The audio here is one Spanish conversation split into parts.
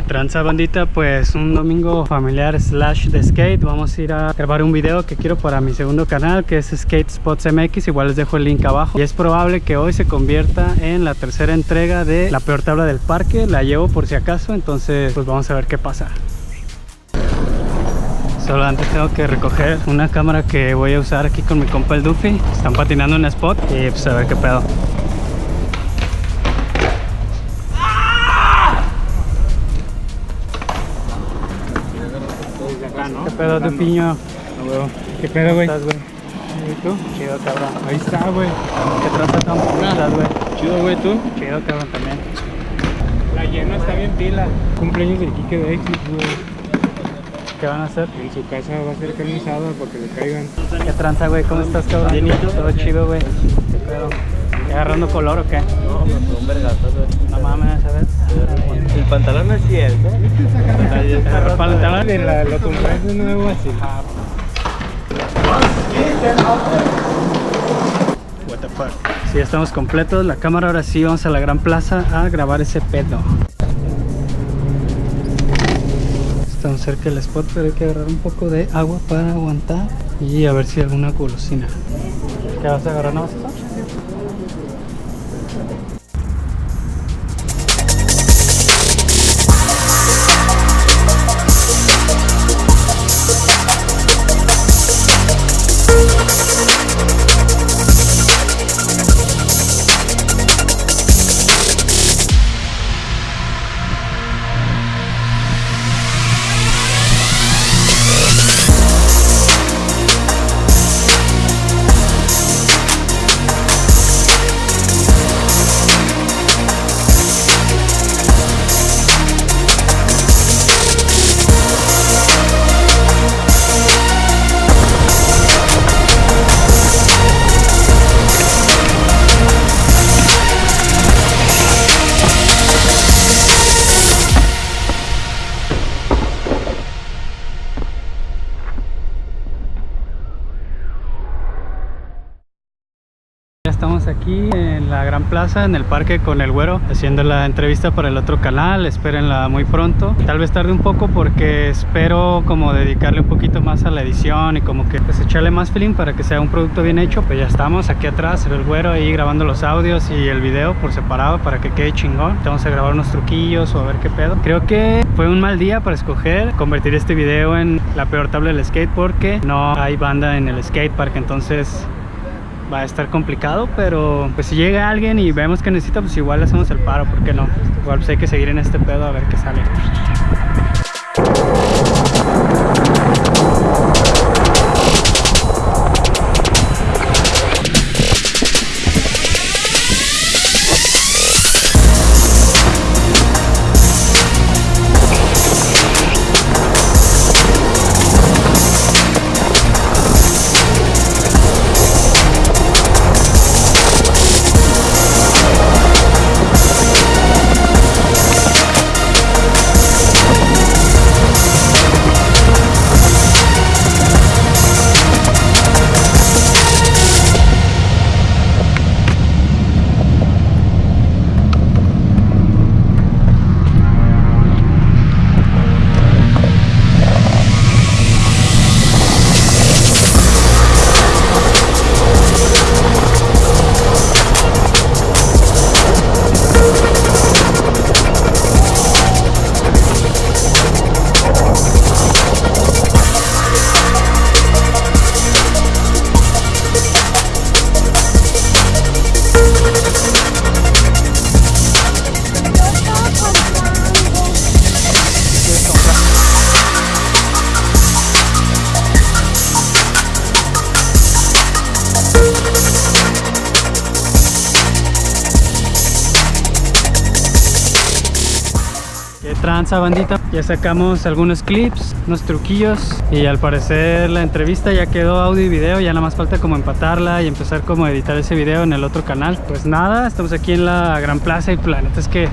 tranza bandita, pues un domingo familiar slash de skate. Vamos a ir a grabar un video que quiero para mi segundo canal Que es Skate Spots MX, igual les dejo el link abajo. Y es probable que hoy se convierta en la tercera entrega de la peor tabla del parque. La llevo por si acaso, entonces pues vamos a ver qué pasa. Solo antes tengo que recoger una cámara que voy a usar aquí con mi compa el Duffy. Están patinando en spot y pues a ver qué pedo ¿Qué pedo, Dufiño? ¿Qué pedo, güey? ¿Cómo estás, güey? ¿Y tú? Chido, cabrón. Ahí está, güey. ¿Qué traza tan ¿Cómo estás, güey? Chido, güey, tú. Chido, cabrón, también. La llena está bien pila. Cumpleaños del Kike de Exit, güey. ¿Qué van a hacer? En su casa va a ser carne asada para que le caigan. ¿Qué tranza, güey? ¿Cómo estás, cabrón? Bienito. Todo chido, güey. ¿Qué pedo? ¿Qué agarrando color o qué? No, fue un güey. No mames, ¿sabes? El pantalón no es cierto. El pantalón. De la, lo de nuevo así. What the fuck. Sí, ya estamos completos. La cámara ahora sí, vamos a la gran plaza a grabar ese pedo. Estamos cerca del spot, pero hay que agarrar un poco de agua para aguantar y a ver si hay alguna golosina. ¿Qué vas a agarrar? ¿No vas a estamos aquí en la Gran Plaza, en el parque con el güero, haciendo la entrevista para el otro canal, espérenla muy pronto. Tal vez tarde un poco porque espero como dedicarle un poquito más a la edición y como que pues echarle más feeling para que sea un producto bien hecho. Pues ya estamos aquí atrás, el güero ahí grabando los audios y el video por separado para que quede chingón. Vamos a grabar unos truquillos o a ver qué pedo. Creo que fue un mal día para escoger convertir este video en la peor tabla del skate porque no hay banda en el skate park, entonces va a estar complicado, pero pues si llega alguien y vemos que necesita, pues igual hacemos el paro, ¿por qué no? Igual pues hay que seguir en este pedo a ver qué sale. ¿Qué tranza bandita? Ya sacamos algunos clips, unos truquillos y al parecer la entrevista ya quedó audio y video, ya nada más falta como empatarla y empezar como a editar ese video en el otro canal. Pues nada, estamos aquí en la Gran Plaza y planeta es que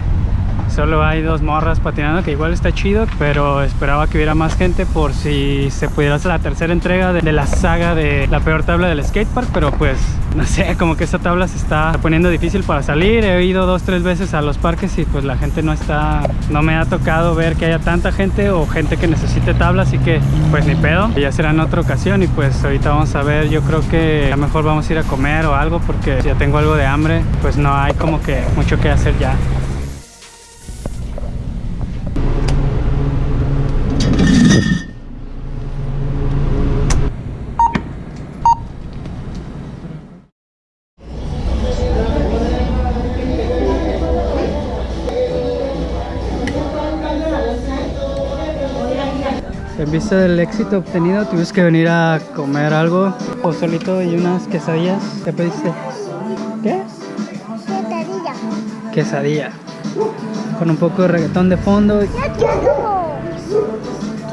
Solo hay dos morras patinando, que igual está chido, pero esperaba que hubiera más gente por si se pudiera hacer la tercera entrega de, la saga de la peor tabla del skatepark, pero pues no sé, como que esta tabla se está poniendo difícil para salir. He ido dos, tres veces a los parques y pues la gente no está, no me ha tocado ver que haya tanta gente o gente que necesite tabla, así que pues ni pedo. Ya será en otra ocasión y pues ahorita vamos a ver, yo creo que a lo mejor vamos a ir a comer o algo porque ya tengo algo de hambre, pues no hay como que mucho que hacer ya. En vista del éxito obtenido, tuviste que venir a comer algo, pozolito y unas quesadillas. ¿Qué pediste? ¿Qué? Quesadilla. Quesadilla. Con un poco de reggaetón de fondo. ¡Ya quiero!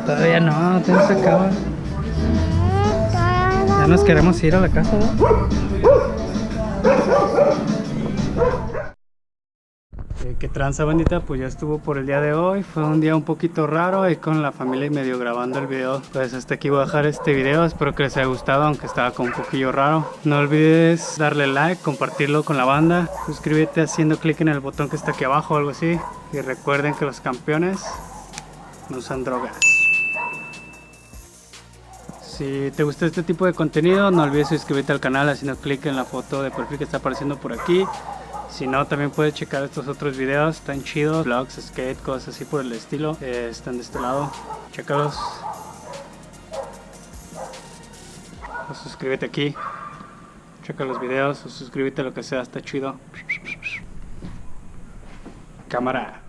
Todavía no, todavía se acaba. Ya nos queremos ir a la casa, ¿no? ¿Qué tranza bandita? Pues ya estuvo por el día de hoy. Fue un día un poquito raro ahí con la familia y medio grabando el video. Pues hasta aquí voy a dejar este video. Espero que les haya gustado, aunque estaba con un poquillo raro. No olvides darle like, compartirlo con la banda. Suscríbete haciendo clic en el botón que está aquí abajo o algo así. Y recuerden que los campeones no usan drogas. Si te gusta este tipo de contenido, no olvides suscribirte al canal haciendo clic en la foto de perfil que está apareciendo por aquí. Si no, también puedes checar estos otros videos, están chidos, vlogs, skate, cosas así por el estilo. Eh, están de este lado, chécalos. O suscríbete aquí, checa los videos, o suscríbete a lo que sea, está chido. Cámara.